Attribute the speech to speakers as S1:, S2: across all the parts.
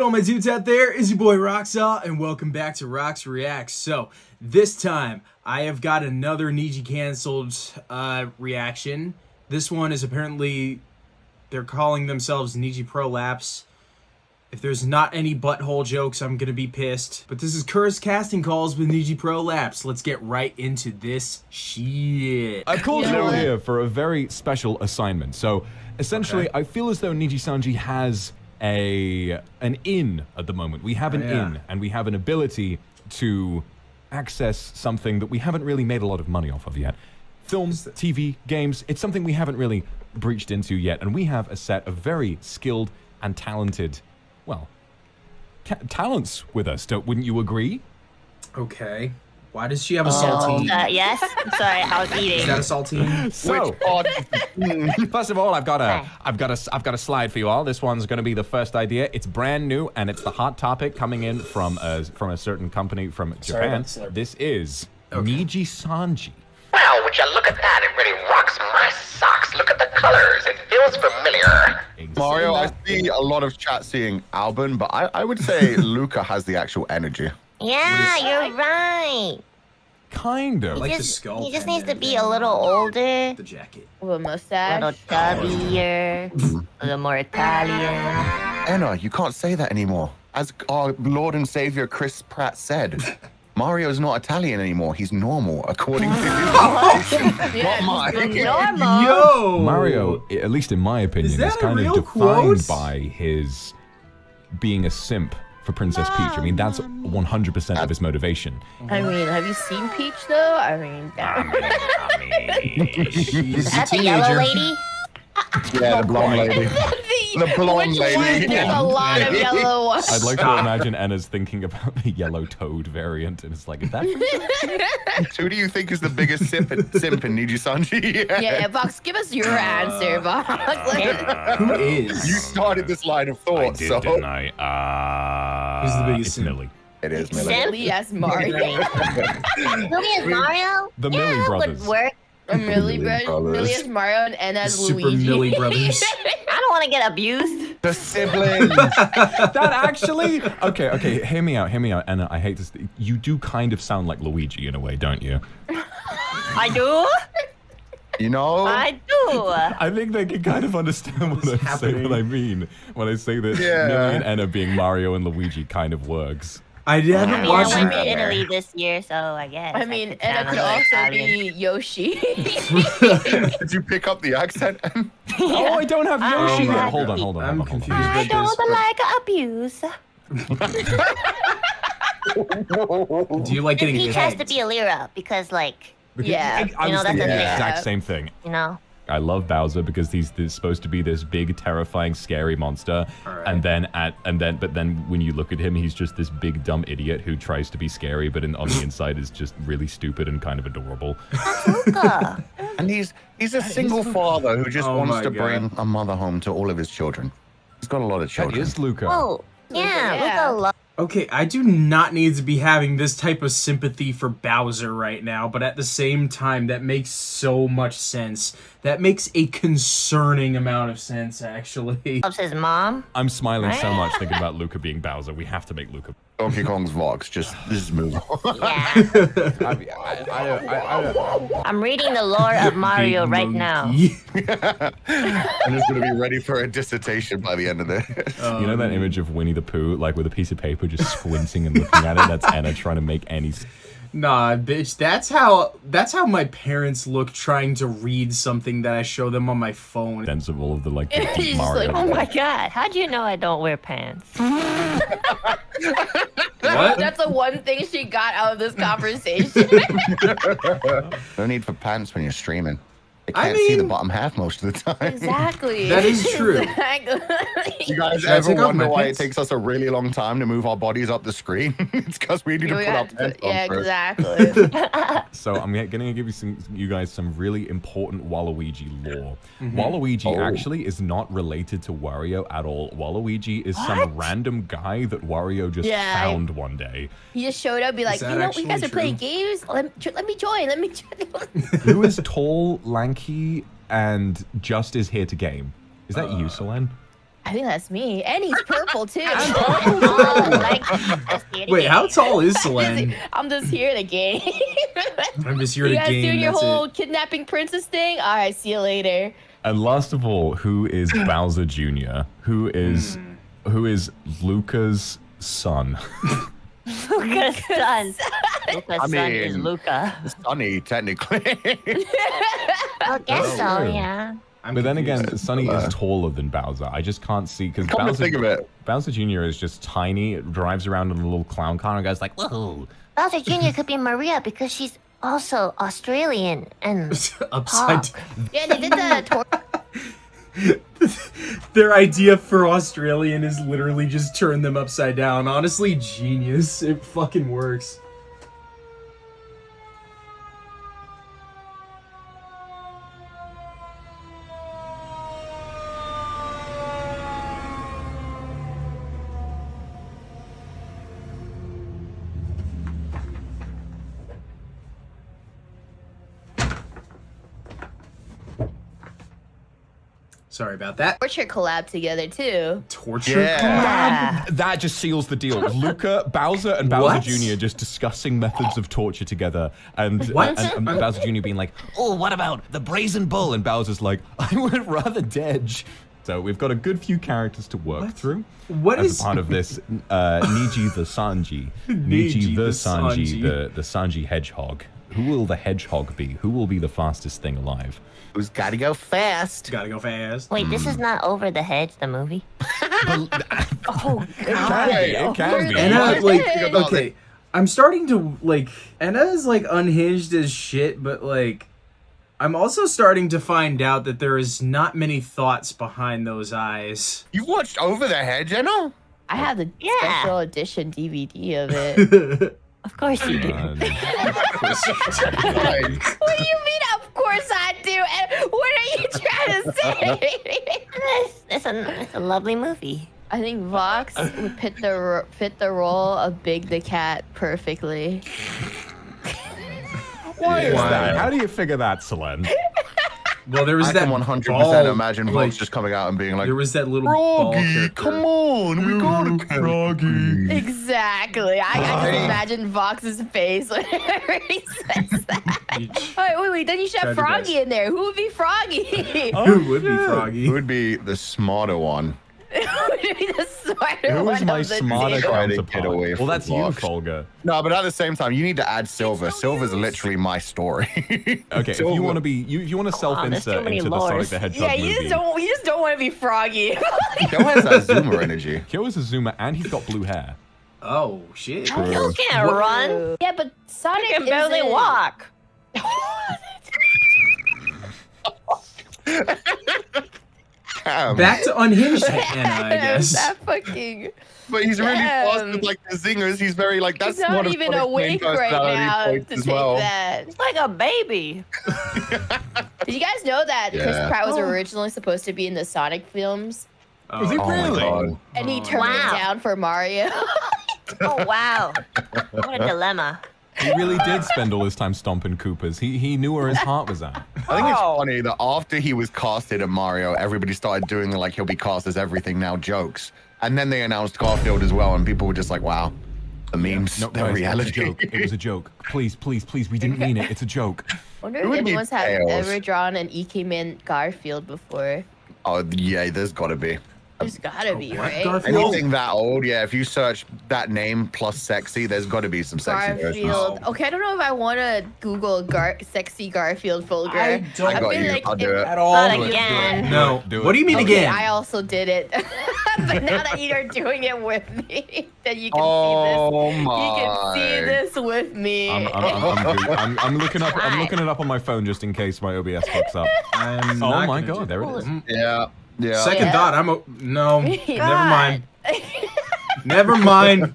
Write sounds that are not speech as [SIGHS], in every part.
S1: good, all my dudes out there? Is your boy Roxaw, and welcome back to Rox Reacts. So, this time, I have got another Niji canceled uh, reaction. This one is apparently, they're calling themselves Niji Prolapse. If there's not any butthole jokes, I'm gonna be pissed. But this is Cursed Casting Calls with Niji Prolapse. Let's get right into this shit.
S2: I called you all here for a very special assignment. So essentially,
S1: Okay.
S2: I feel as though Niji Sanji has a an inn at the moment. We have an
S1: yeah.
S2: in, and we have an ability to access something that we haven't really made a lot of money off of yet. Films, TV, games, it's something we haven't really breached into yet, and we have a set of very skilled and talented, well, ta- talents with us. Don't, wouldn't you agree?
S1: Okay. Why does she have a saltine?
S3: Uh, yes. Sorry, I was eating. [LAUGHS]
S1: Is that a saltine?
S2: So, [LAUGHS] First of all, I've got a,
S3: Okay.
S2: I've got a, I've got a slide for you all. This one's going to be the first idea. It's brand new, and it's the hot topic coming in from a, from a certain company from Japan.
S1: about the slurp.
S2: This is
S1: Okay.
S2: Niji Sanji.
S4: Wow, would you look at that? It really rocks my socks. Look at the colors. It feels familiar.
S5: Mario, I see a lot of chat seeing Alban, but I, I would say [LAUGHS] Luca has the actual energy.
S3: Yeah, you're right.
S2: Kind of.
S1: Like
S3: he
S1: the
S3: just,
S1: skull
S3: he just needs to be a little older,
S1: The jacket.
S6: With a mustache.
S3: a little chubbier, [LAUGHS] a little more Italian.
S5: Anna, you can't say that anymore. As our Lord and Savior Chris Pratt said, [LAUGHS] Mario's not Italian anymore. He's normal, according to you.
S6: Yeah, [LAUGHS]
S5: Not
S6: just
S5: mine.
S6: normal.
S1: Yo!
S2: Mario, at least in my opinion, is,
S1: a
S2: kind of defined
S1: quote?
S2: by his being a simp for Princess Peach. I mean, that's 100% of his motivation.
S6: I mean, have you seen Peach though? I mean, [LAUGHS]
S1: She's a
S3: That's a yellow lady.
S5: Yeah, the blonde lady. [LAUGHS] The blonde lady.
S6: There's a [LAUGHS] lot of yellow [LAUGHS] ones.
S2: I'd like to imagine Anna's thinking about the yellow toad variant, and it's like, is that [LAUGHS]
S5: Who do you think is the biggest simp in, simp in Niji Sanji?
S6: yeah, yeah, Vox, give us your answer, Vox.
S1: Who is?
S5: You started this line of thought, so
S2: I? Uh,
S1: Who's the biggest
S2: it's
S1: simp?
S2: Millie.
S5: it is Millie.
S3: Simp?
S6: Really, yes, Mario.
S3: Millie is Mario?
S2: The
S3: yeah,
S2: Millie
S3: that
S2: brothers.
S3: would work.
S6: Or Millie,
S5: Millie Brothers.
S6: Millie as Mario and Anna as
S1: Super
S6: Luigi.
S1: Millie Brothers. [LAUGHS]
S3: I don't want to get abused.
S5: The siblings. [LAUGHS]
S2: that actually okay okay hear me out hear me out and i hate this you do kind of sound like luigi in a way don't you
S3: I do.
S5: you know?
S3: I do.
S2: i think they can kind of understand what i say
S1: happening?
S2: what i mean when i say that
S5: Yeah.
S2: millie and anna being mario and luigi kind of works
S1: I
S3: I
S1: haven't
S3: mean, I
S1: watched
S3: went
S5: it.
S3: to Italy this year, so I guess.
S6: I mean,
S3: could
S6: Anna
S3: sound
S6: could also
S3: Italian.
S6: be Yoshi. [LAUGHS] [LAUGHS]
S5: Did you pick up the accent?
S2: oh i don't have yoshi
S3: Oh
S2: yet
S3: my
S2: hold on hold on
S1: I'm
S2: hold on, hold
S1: confused.
S2: on.
S3: I
S1: about this,
S3: don't
S1: but-
S3: like abuse. [LAUGHS]
S1: Do you like getting
S3: Peach has to be Elira because, like,
S6: Yeah.
S2: I, I
S3: You
S2: was
S3: know, that's
S2: the
S3: thing.
S2: exact same thing
S3: you know.
S2: I love Bowser because he's, he's supposed to be this big, terrifying, scary monster,
S1: Alright.
S2: and then at and then but then when you look at him, he's just this big dumb idiot who tries to be scary, but in, on the [LAUGHS] inside is just really stupid and kind of adorable. [LAUGHS]
S5: And he's he's a single father who just
S1: Oh
S5: wants to
S1: God.
S5: bring a mother home to all of his children. He's got a lot of
S2: That
S5: children.
S2: is Luca.
S3: oh, yeah,
S6: yeah.
S3: Luca loves.
S1: Okay, I do not need to be having this type of sympathy for Bowser right now, but at the same time, that makes so much sense. That makes a concerning amount of sense, actually. [LAUGHS]
S3: loves his mom.
S2: I'm smiling so much thinking [LAUGHS] about Luca being Bowser. We have to make Luca.
S5: Donkey Kong's vlogs. Just just move on.
S3: Yeah. I'm reading the lore of Mario
S1: Big
S3: right now. [LAUGHS]
S5: I'm just gonna be ready for a dissertation by the end of this.
S2: you know that image of Winnie the Pooh, like with a piece of paper, just squinting and looking at it. That's Anna trying to make any
S1: Nah, bitch, that's how that's how my parents look trying to read something that I show them on my phone.
S2: sense of all of the like [LAUGHS] the deep
S6: like,
S3: Oh my god, How do you know I don't wear pants? [LAUGHS]
S1: What?
S6: That's the one thing she got out of this [LAUGHS] conversation.
S5: No need for pants when you're streaming. You
S1: I
S5: can't see the bottom half most of the time.
S6: exactly. [LAUGHS]
S1: That is true.
S6: Exactly.
S5: You guys
S1: Should
S5: ever wonder why it takes us a really long time to move our bodies up the screen? [LAUGHS] it's because we need to
S6: We
S5: put our
S6: got to
S5: pants
S6: put-
S5: on
S6: yeah,
S5: first.
S6: exactly. [LAUGHS]
S2: So I'm going to give you some, you guys some really important Waluigi lore.
S1: Mm-hmm.
S2: Waluigi
S5: Oh.
S2: actually is not related to Wario at all. Waluigi is some random guy that Wario just
S6: Yeah, I-
S2: found one day.
S6: he just showed up, be like, you know, you guys
S1: actually
S6: are playing games. Let, let me join. Let me join.
S2: Who is tall, lanky, and just is here to game? Is that
S1: Uh,
S2: you, Selen?
S6: I think that's me. And he's purple too. [LAUGHS]
S3: Oh, [LAUGHS] like, let's see it
S1: Wait, how tall is [LAUGHS] Selen?
S6: I'm just here to game.
S1: I'm just here to game.
S6: you
S1: to
S6: guys doing your whole
S1: it.
S6: kidnapping princess thing? All right, see you later.
S2: And last of all, who is Bowser Jr.? Who is
S1: Hmm.
S2: who is Luca's son?
S3: Luca's son. Luca's
S5: I
S3: son is Luca.
S5: Sonny, technically.
S3: I guess so, yeah.
S1: I'm
S2: but then again, Sonny is taller than Bowser. I just can't see because
S5: Come
S2: Bowser,
S5: think of it.
S2: Bowser Jr. is just tiny, it drives around in a little clown car and goes like, "Whoa!"
S3: Bowser Jr. could be Maria because she's also Australian and [LAUGHS]
S1: upside.
S6: Yeah, they did the [LAUGHS] tor- [LAUGHS]
S1: Their idea for Australian is literally just turn them upside down. Honestly, genius. It fucking works. Sorry about that.
S6: torture collab together too.
S1: Torture.
S5: Yeah.
S3: Yeah.
S2: That just seals the deal. Luca, Bowser, and Bowser
S1: What?
S2: Jr. just discussing methods of torture together, and,
S1: What?
S2: and, and Bowser Jr. being like, "Oh, what about the brazen bull?" And Bowser's like, [LAUGHS] "I would rather Dedge." So we've got a good few characters to work
S1: What?
S2: through.
S1: What
S2: as
S1: is-
S2: a part of this uh, Niji the Sanji, [LAUGHS]
S1: Niji
S2: Niji the
S1: the
S2: Sanji,
S1: Sanji.
S2: the the Sanji hedgehog. Who will the hedgehog be? Who will be the fastest thing alive?
S5: Who's got to go fast?
S1: Gotta go fast.
S3: Wait, this is hmm. not Over the Hedge, the movie? [LAUGHS]
S6: Oh God.
S2: It can be. It can be.
S1: Anna,
S6: What?
S1: like, okay, I'm starting to like. Anna is like unhinged as shit, but like, I'm also starting to find out that there is not many thoughts behind those eyes.
S5: You've watched Over the Hedge, you know?
S6: I have the
S3: Yeah.
S6: special edition DVD of it. [LAUGHS]
S3: Of course you do. [LAUGHS] [LAUGHS]
S6: What do you mean? Of course I do. And what are you trying to say? [LAUGHS]
S3: It's, it's, a, it's a lovely movie.
S6: I think Vox would fit the fit the role of Big the Cat perfectly.
S2: Why is
S1: Why?
S2: that? How do you figure that, Selen?
S1: Well, there was
S5: I
S1: that
S5: can 100%
S1: ball,
S5: imagine
S1: like,
S5: Vox just coming out and being like,
S1: There was that little
S5: Froggy, come on, we gotta Froggy.
S6: Exactly. I, I just imagine Vox's face whenever [LAUGHS] he says that. Wait, wait, wait. Then you should have
S1: Try
S6: Froggy in there. Who would be Froggy?
S1: Who would be Froggy?
S5: Who would be the smarter one?
S6: Who would the smarter
S2: Who my
S6: of the
S2: smarter
S6: two?
S5: Try to
S2: counterpart?
S5: get away
S2: well,
S5: from
S2: that's you,
S5: Vox.
S2: Fulgur.
S5: No, but at the same time, you need to add Silver. Silver's literally my story. [LAUGHS]
S2: Okay, if you want to be, you, if you want to
S3: on, there's too
S2: self-insert
S3: many
S2: into the Sonic the Hedgehog
S6: Yeah, you
S2: movie.
S6: just don't. You just don't want to be Froggy. [LAUGHS]
S5: Kyo has that Zoomer energy.
S2: Kyo is a zoomer and he's got blue hair.
S1: Oh shit!
S3: You can't run.
S6: yeah, but Sonic
S3: You can barely
S6: isn't-
S3: walk. [LAUGHS]
S5: Damn.
S1: Back to unhinged [LAUGHS] Anna, I guess.
S6: that fucking.
S5: but he's really fast with like the zingers. He's very like that's
S6: He's not
S5: one
S6: even
S5: Sonic's
S6: awake right now to take
S5: well.
S6: that.
S3: It's like a baby. [LAUGHS]
S6: Did you guys know that Chris Pratt was
S3: Oh.
S6: originally supposed to be in the Sonic films,
S1: Oh,
S2: Is he
S5: Oh
S2: really?
S5: god.
S6: and he turned
S3: Wow.
S6: it down for Mario? [LAUGHS]
S3: Oh wow. what a dilemma.
S2: He really did spend all his time stomping Koopas. He he knew where his heart was at.
S5: I think it's funny that after he was casted at Mario, everybody started doing the like he'll be cast as everything now jokes. And then they announced Garfield as well, and people were just like, wow, the memes,
S2: No,
S5: the
S2: guys,
S5: reality.
S2: It was a joke. It was a joke. Please, please, please. We didn't mean it. It's a joke.
S6: I [LAUGHS]
S5: wonder
S6: if anyone's have ever drawn an EK Man Garfield before.
S5: oh, yeah, there's gotta be.
S6: There's gotta be,
S1: what?
S6: right?
S1: Garfield?
S5: Anything that old, yeah, if you search that name plus sexy, there's gotta be some sexy versions.
S6: Garfield. Okay, I don't know if I want to Google Gar- sexy Garfield Fulgur.
S1: I don't.
S6: I,
S5: I got you.
S6: Like
S5: I'll do it.
S1: At all?
S3: Not
S2: Do it, do it,
S3: again.
S2: do it,
S1: No. What do you mean
S6: Okay,
S1: again?
S6: I also did it. [LAUGHS] but now that you're doing it with me, [LAUGHS] then you can
S5: Oh
S6: see this.
S5: my.
S6: You can see this with me.
S2: I'm, I'm, I'm, I'm, [LAUGHS] I'm, I'm looking up. I'm looking it up on my phone just in case my OBS fucks up.
S1: I'm
S2: Oh my god, there it is.
S1: Mm.
S5: Yeah, yeah.
S1: Second
S6: Yeah.
S1: thought, I'm a, no. [LAUGHS] Never mind. [LAUGHS] Never mind.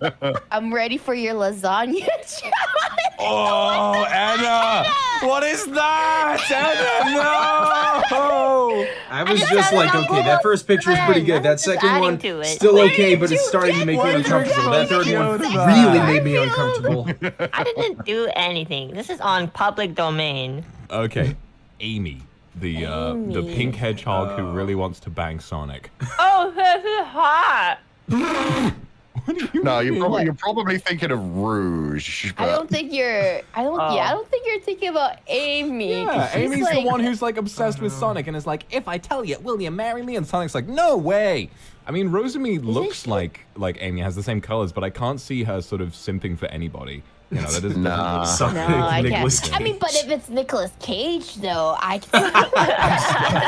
S6: I'm ready for your lasagna. [LAUGHS] challenge.
S2: Oh, Anna! What is that? Anna, no!
S1: I was
S3: just
S1: just like, okay, that first picture is pretty good. That second one,
S3: to it.
S1: still okay, but it's
S6: you
S1: starting to make me uncomfortable. That third one
S2: did you do
S1: really made me uncomfortable.
S3: I didn't do anything. This is on public domain.
S2: Okay, Amy, the uh, the pink hedgehog who
S1: Oh.
S2: really wants to bang Sonic.
S6: Oh, [LAUGHS] this is hot. [LAUGHS]
S2: What do you
S5: No, you're probably, you're probably thinking of Rouge.
S6: I don't think you're. I don't. Yeah, I don't think you're thinking about Amy.
S2: Yeah, Amy's
S6: like,
S2: the one who's like obsessed with Sonic and is like, if I tell you, will you marry me? And Sonic's like, no way. I mean, Rosemi looks
S6: she-
S2: like like Amy has the same colors, but I can't see her sort of simping for anybody. You know, that [LAUGHS] doesn't.
S5: Nah.
S1: Suck
S6: No, I
S1: Nicolas
S6: can't. I mean, but if it's Nicolas Cage, though, I [LAUGHS]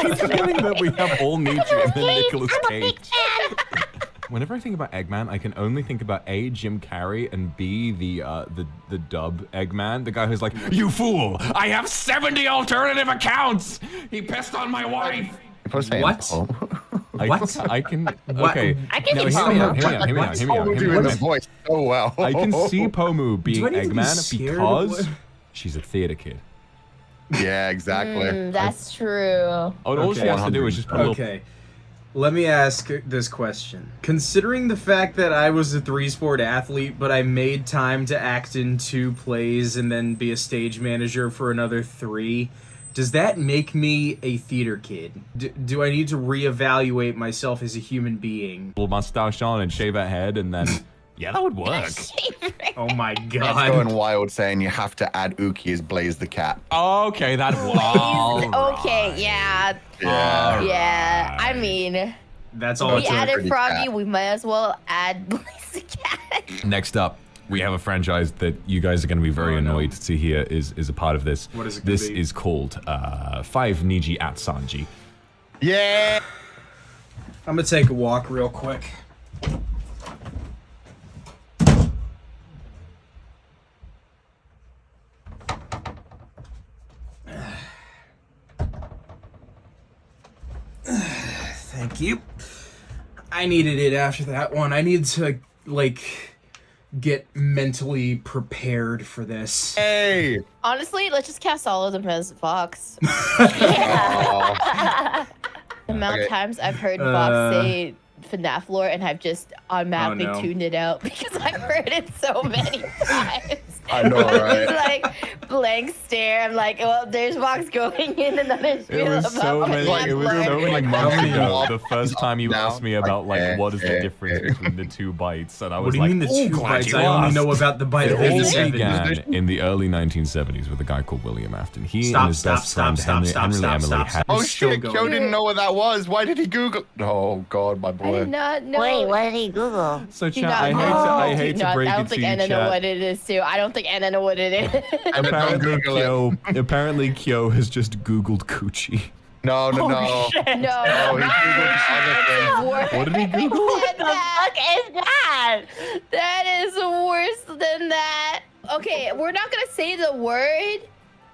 S6: can.
S2: It's feeling that we have all Nietzsche and then Nicolas Cage. [LAUGHS] Whenever I think about Eggman, I can only think about A, Jim Carrey, and B, the uh, the the dub Eggman, the guy who's like, "You fool! I have seventy alternative accounts. He pissed on my wife."
S5: You're supposed to say
S1: What?
S2: I,
S1: What?
S2: I can. [LAUGHS]
S1: What?
S2: Okay.
S3: I can
S2: no, hear me out.
S1: Pomu.
S2: Hear me out. Hear me out. Hear me out. Hear me
S5: doing
S2: out.
S5: the voice so well.
S2: I can see [LAUGHS] Pomu being
S1: I need to be
S2: Eggman because she's a theater kid.
S5: Yeah, exactly.
S6: Mm, that's true.
S2: Oh, all she
S1: Okay.
S2: has to do is just put a little
S1: Okay. Let me ask this question. Considering the fact that I was a three sport athlete, but I made time to act in two plays and then be a stage manager for another three, does that make me a theater kid? D- do I need to reevaluate myself as a human being?
S2: little mustache on and shave her head, and then [LAUGHS] yeah, that would work. [LAUGHS]
S1: Oh my god.
S5: That's
S1: god.
S5: going wild saying you have to add Uki as Blaze the cat.
S2: Okay, that [LAUGHS]
S6: Please.
S2: will.
S6: Okay, yeah,
S5: Yeah.
S6: yeah. I mean,
S1: That's all
S6: we added
S5: pretty
S6: Froggy.
S5: cat.
S6: We might as well add Blaze the Cat.
S2: Next up, we have a franchise that you guys are going to be very
S1: Oh, no.
S2: annoyed to hear is is a part of this.
S1: What is it
S2: This
S1: be?
S2: is called uh, Five Niji at Sanji.
S5: Yeah.
S1: I'm gonna take a walk real quick. [SIGHS] Thank you. I needed it after that one. I need to like get mentally prepared for this.
S5: Hey.
S6: Honestly, let's just cast all of them as Vox. [LAUGHS] The amount
S5: Okay.
S6: of times I've heard
S1: Uh.
S6: Vox say FNAF lore and I've just automatically
S1: Oh, no.
S6: tuned it out [LAUGHS] because I've heard it so many [LAUGHS] times.
S5: I know, [LAUGHS] right?
S6: like blank stare. I'm like, well, there's Vox going in another
S2: It
S6: spiel
S2: was so many.
S6: FNAF
S2: It was so many
S5: Like,
S2: months
S5: how many
S2: ago. The first time you
S5: now?
S2: asked me about like
S5: Like,
S2: what is the difference
S5: eh.
S2: between the two bites, and I was like,
S1: What
S2: was
S1: do you
S2: like,
S1: mean the
S2: "Oh,
S1: two bites? I only know about the bite of
S2: It all
S1: the
S2: began in the early 1970s with a guy called William Afton. He
S1: Stop,
S2: and his
S1: stop,
S2: best
S1: stop,
S2: friend
S1: stop,
S2: Henry,
S1: stop,
S2: Henry
S1: stop,
S2: Emily
S1: stop,
S2: had
S1: stop.
S5: Oh shit, Joe didn't know what that was. Why did he Google? Oh god, my
S6: I
S5: boy.
S6: did not know.
S3: Wait, what did he Google?
S2: So,
S6: Do
S2: chat,
S6: not
S2: I hate to,
S6: know.
S2: I
S6: Do
S2: hate to
S6: not-
S2: break
S6: I don't think
S2: to
S6: know what it is too. I don't think Anna know what it is. [LAUGHS]
S2: Apparently,
S5: Google
S2: Kyo, apparently Kyo has just Googled coochie.
S5: No, no, no.
S6: Oh, no.
S5: Oh, he Googled [LAUGHS] other
S6: Worse
S2: What did he Google?
S6: than that.
S3: Fuck is that?
S6: That is worse than that. Okay, we're not gonna say the word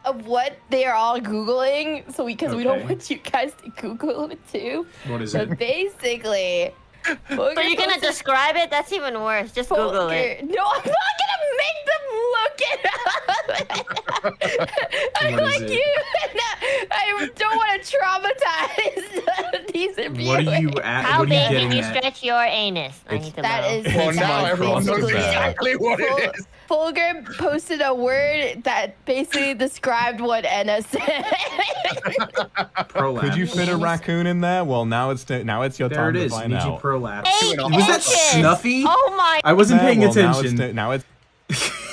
S6: of what they are all googling, so because we, don't want you guys to Google it too.
S1: What is
S6: But
S1: it?
S6: basically,
S3: So you're gonna describe it? That's even worse. Just Google it.
S6: No, I'm not gonna make them look it up. [LAUGHS] I'm like
S1: it?
S6: you. [LAUGHS] I don't want to traumatize [LAUGHS] these viewers.
S1: What are you at?
S3: How
S1: what are you
S3: big can you
S1: at?
S3: stretch your anus? I need to
S6: That
S3: know.
S6: is
S5: Well,
S6: that's
S5: now everyone knows exactly what
S6: Ful-
S5: it is.
S6: Fulgur posted a word that basically described what Anna said.
S2: Could you fit a raccoon in there? Well, now it's now it's your
S1: There
S2: time
S1: it
S2: to
S1: is.
S2: find
S1: Niji
S2: out.
S1: Prolapse.
S3: Eight
S5: and a
S1: Was that. Snuffy?
S3: Oh my!
S1: I wasn't
S2: Yeah,
S1: paying
S2: well, Now it's,
S1: attention.
S2: now it's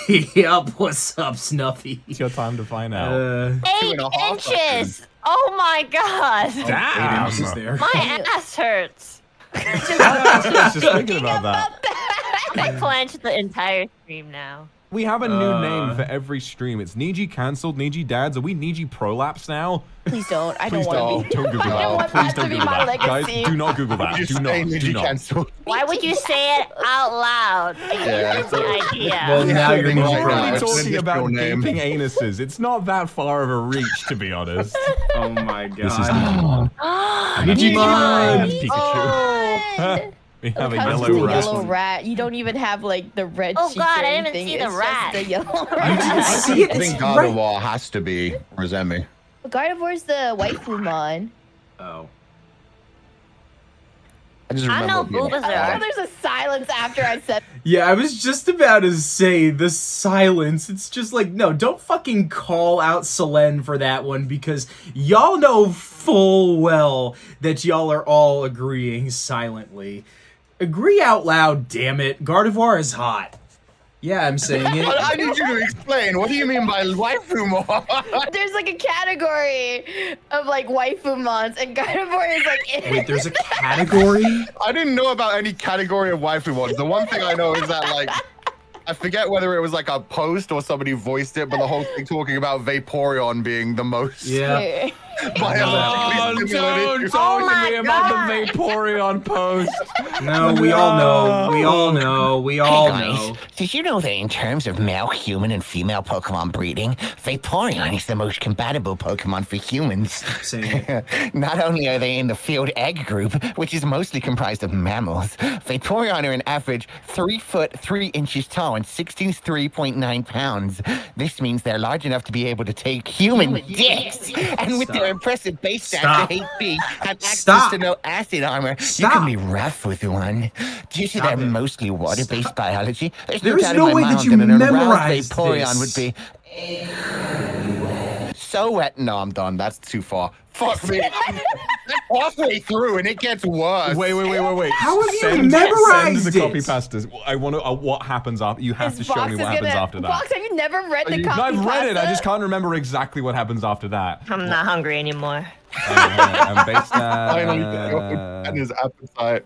S2: [LAUGHS]
S1: yup, what's up, Snuffy?
S2: It's your time to find out.
S1: Uh,
S3: Eight
S5: and a half
S3: inches. Oh my god!
S1: eight
S2: Damn.
S1: inches there.
S3: My ass hurts. [LAUGHS]
S2: I was just thinking about that. [LAUGHS]
S3: I clenched the entire stream now.
S2: We have a new
S1: Uh.
S2: name for every stream. It's Niji cancelled, Niji dads. Are we Niji prolapse now?
S6: Please don't. I
S2: Please
S6: don't want to be.
S2: Don't Google
S6: I
S2: that.
S6: don't
S2: Please don't Google
S6: my
S2: that. Guys, do not Google that. Do
S5: say
S2: not. Do not.
S5: cancelled.
S3: Why would you say it out loud? [LAUGHS]
S5: Yeah,
S3: gives the idea.
S1: Well, now you're
S5: Right
S2: We're
S1: Niji
S5: now,
S2: already
S5: it's
S1: prolapse.
S5: an
S2: talking about gaping anuses. It's not that far of a reach, to be honest. [LAUGHS]
S1: Oh my god.
S2: This is Digimon.
S1: Digimon!
S2: It's Pikachu. [LAUGHS]
S6: Oh,
S2: We have a
S6: It comes
S2: yellow
S6: with
S2: rat.
S6: yellow rat. You don't even have like the red
S3: Oh, God,
S6: or
S3: I didn't even
S6: anything.
S3: see the rat.
S6: Just a yellow [LAUGHS] rat.
S1: didn't [LAUGHS] see it?
S5: I
S1: It's
S5: think
S1: right.
S5: Gardevoir has to be Rosemi.
S6: Gardevoir's the waifu mon.
S1: Oh.
S5: I just
S3: I know
S5: remember
S3: Bulbasaur.
S6: I know oh, there's a silence after I said. [LAUGHS]
S1: Yeah, I was just about to say the silence. It's just like, no, don't fucking call out Selen for that one because y'all know full well that y'all are all agreeing silently. Agree out loud, damn it. Gardevoir is hot. Yeah, I'm saying
S5: But
S1: it. [LAUGHS]
S5: I need you to explain. What do you mean by waifu more? [LAUGHS]
S6: There's like a category of like waifu mons, and Gardevoir is like in [LAUGHS]
S1: Wait, there's a category?
S5: I didn't know about any category of waifu ones. The one thing I know is that like I forget whether it was like a post or somebody voiced it, but the whole thing talking about Vaporeon being the most
S1: Yeah.
S5: Biologically stimulated.
S3: Oh my
S2: about the Vaporeon post.
S1: No, we all know. We all know. We all
S4: hey guys,
S1: know.
S4: did you know that in terms of male human and female Pokemon breeding, Vaporeon is the most compatible Pokemon for humans?
S1: Saying. [LAUGHS]
S4: Not only are they in the field egg group, which is mostly comprised of mammals, Vaporeon are an average 3 foot 3 inches tall and 63.9 pounds. This means they're large enough to be able to take human dicks. And with their
S1: Stop.
S4: Impressive base
S1: Stop.
S4: stats to HP and access
S1: Stop.
S4: to no acid armor, you can be rough with one. Due to
S1: Stop
S4: their mostly water-based biology, there's
S1: There
S4: no doubt
S1: no
S4: in my
S1: way that
S4: mind
S1: you
S4: that an
S1: memorized
S4: Vaporeon would be so wet.
S5: No, I'm done. That's too far. Fuck me. [LAUGHS] Halfway through and it gets worse.
S2: Wait, wait, wait, wait, wait.
S1: How have you
S2: send,
S1: memorized
S2: Send the copy
S1: it?
S2: pastas. I want to. Uh, what happens after? You have
S6: His
S2: to show me what happens
S6: gonna-
S2: after that.
S6: Vox, have you never read the
S2: No,
S6: copy
S2: I've read it. I just can't remember exactly what happens after that.
S3: I'm not hungry anymore.
S2: I'm based [LAUGHS]
S5: Finally,
S2: uh,
S5: and his appetite.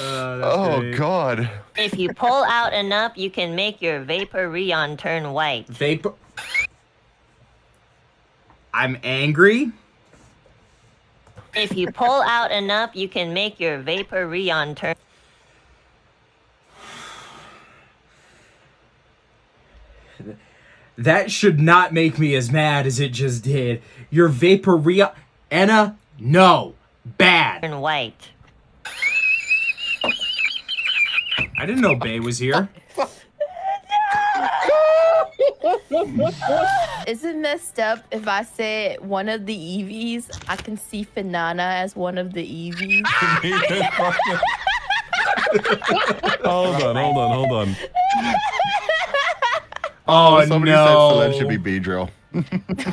S1: Uh,
S5: Oh
S1: great.
S5: god.
S3: If you pull out enough, you can make your Vaporeon turn white.
S1: Vapor. I'm angry.
S3: If you pull out enough, you can make your Vaporeon turn.
S1: That should not make me as mad as it just did. Your Vaporeon. Anna, no. Bad.
S3: turn white.
S1: I didn't know Bay was here. [LAUGHS]
S6: Is it messed up if I say one of the Eevees? I can see Finana as one of the Eevees. [LAUGHS] [LAUGHS]
S2: hold on, hold on, hold on.
S1: Oh,
S5: Somebody
S1: no.
S5: said Selene should be Beedrill. [LAUGHS]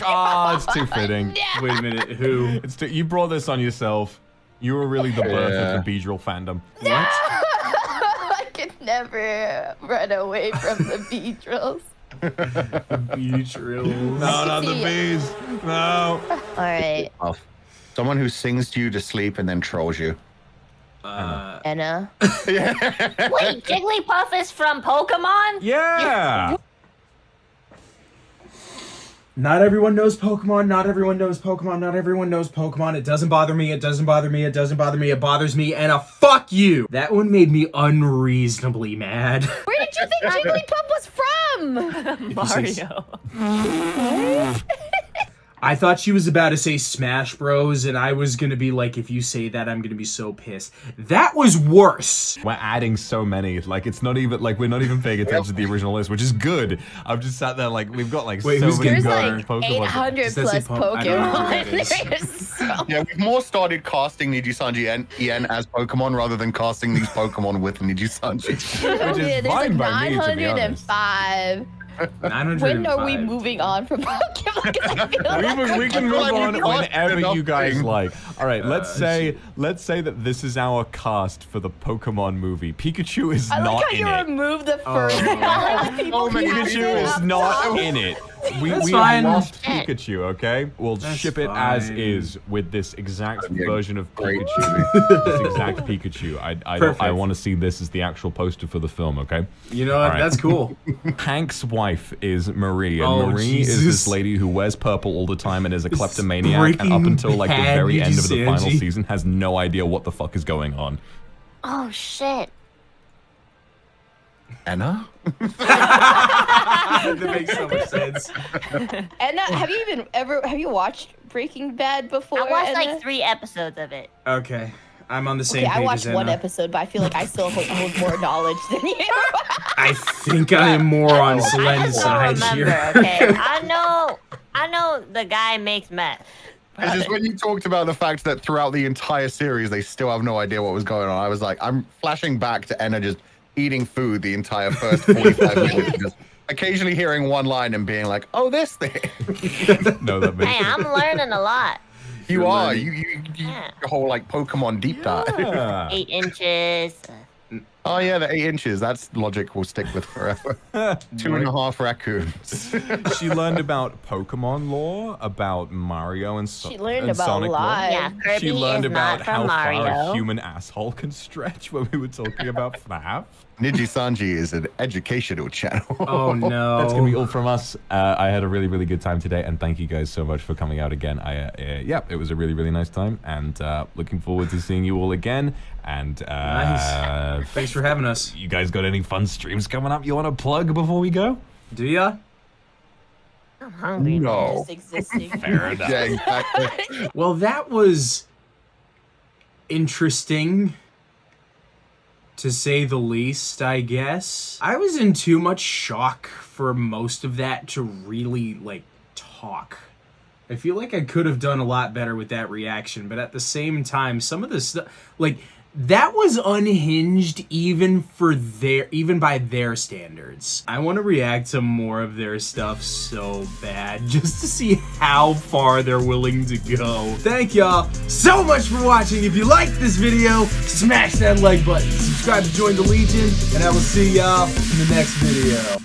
S2: Ah, it's too fitting.
S1: Wait a minute. Who?
S2: It's too, you brought this on yourself. You were really the birth
S5: Yeah.
S2: of the Beedrill fandom.
S1: What?
S6: I could never run away from the Beedrills. [LAUGHS]
S1: Beach real.
S2: No, not the bees. No.
S6: All right.
S5: Someone who sings to you to sleep and then trolls you.
S1: Uh,
S6: Anna. [LAUGHS] [LAUGHS]
S3: Wait, Jigglypuff is from Pokemon?
S2: Yeah.
S1: Not everyone knows Pokemon. Not everyone knows Pokemon. Not everyone knows Pokemon. It doesn't bother me. It doesn't bother me. It doesn't bother me. It bothers me. And a fuck you. That one made me unreasonably mad. [LAUGHS]
S6: Where did you think [LAUGHS] Jigglypuff was from?
S3: Mario. [LAUGHS]
S1: I thought she was about to say Smash Bros, and I was gonna be like, if you say that, I'm gonna be so pissed. That was worse.
S2: We're adding so many. Like it's not even like we're not even paying attention to the original list, which is good. I've just sat there like we've got like
S1: Wait,
S2: so
S1: who's
S2: many
S1: getting Go.
S2: good
S6: like
S2: Pokemon.
S6: 800
S1: Does that say
S6: plus
S1: Po- I don't know who
S6: Pokemon. [LAUGHS] There's so
S5: Yeah, we've more started casting Nijisanji and EN as Pokemon rather than casting these Pokemon with Nijisanji.
S2: Which [LAUGHS] oh, is
S6: Yeah, there's like
S2: fine by me, to be
S6: 905.
S1: 905.
S6: When are we moving on from [LAUGHS] Pokemon? 'Cause I
S2: We,
S6: like
S2: we- we can move
S5: like
S2: on whenever you guys
S5: thing.
S2: like. All right, let's
S1: Uh,
S2: say let's say that this is our cast for the Pokemon movie. Pikachu is
S6: I
S2: not
S6: like how
S2: in
S6: you
S2: it.
S6: removed the first
S1: Oh. [LAUGHS]
S6: one.
S5: Oh,
S2: Pikachu is not in it. We,
S1: That's
S2: we
S1: fine.
S2: lost Pikachu, okay? We'll
S1: That's
S2: ship it as is with this exact
S5: Yeah,
S2: version of Pikachu. this exact Pikachu. I, I, don't- I want to see this as the actual poster for the film, okay?
S1: You know what?
S2: All right.
S1: That's cool. [LAUGHS]
S2: Hank's wife is Marie, and
S1: Oh,
S2: Marie is this lady who wears purple all the time and is a
S1: This
S2: kleptomaniac, and up until like the very end of the final season has no idea what the fuck is going on.
S3: Oh shit.
S5: Anna? [LAUGHS]
S1: that makes so much sense. [LAUGHS]
S6: Anna, have you even ever have you watched Breaking Bad before?
S3: I watched
S6: Anna?
S3: like three episodes of it.
S1: Okay, I'm on the same
S6: Okay, I watched
S1: as
S6: one episode, but I feel like I still hold, hold more knowledge than you. [LAUGHS]
S1: I think I am more oh, on
S3: I
S1: Selen's
S3: just don't
S1: side
S3: remember,
S1: here.
S3: okay? I know I know the guy makes meth.
S5: It's just when you talked about the fact that throughout the entire series they still have no idea what was going on. I was like, I'm flashing back to Enna just eating food the entire first 45 [LAUGHS] minutes, just occasionally hearing one line and being like, "Oh, this thing." [LAUGHS]
S2: no, that makes
S3: Hey, I'm learning a lot.
S5: You
S1: You're
S5: are
S1: learning.
S5: you, you, you
S3: Yeah.
S5: your whole like Pokemon deep dive.
S3: Eight inches.
S5: Oh yeah, the eight inches. That's logic will stick with forever. [LAUGHS] Two and a half raccoons. [LAUGHS]
S2: she learned about Pokemon lore, about Mario and, so-
S6: She learned
S2: and
S6: about
S2: Sonic lore.
S3: Yeah, Kirby
S2: She learned
S3: is
S2: about
S3: not
S2: how
S3: from
S2: far a
S3: Mario.
S2: human asshole can stretch when we were talking about [LAUGHS] FNAF.
S5: Niji Sanji is an educational channel.
S1: Oh no.
S2: That's gonna be all from us. Uh, I had a really, really good time today, and thank you guys so much for coming out again. I, uh, uh, yeah, it was a really, really nice time, and uh, looking forward to seeing you all again. And uh,
S1: Nice. Thanks for having us.
S2: You guys got any fun streams coming up you want to plug before we go?
S1: Do ya?
S3: I'm hungry.
S5: no. [LAUGHS]
S2: Fair enough.
S5: Yeah, [LAUGHS] exactly.
S1: Well, that was interesting to say the least, I guess. I was in too much shock for most of that to really like talk. I feel like I could have done a lot better with that reaction, but at the same time, some of the stuff like that was unhinged even for their even by their standards. I want to react to more of their stuff so bad [LAUGHS] just to see how far they're willing to go. Thank y'all so much for watching. If you liked this video, smash that like button. Subscribe to join the Legion, and I will see y'all in the next video.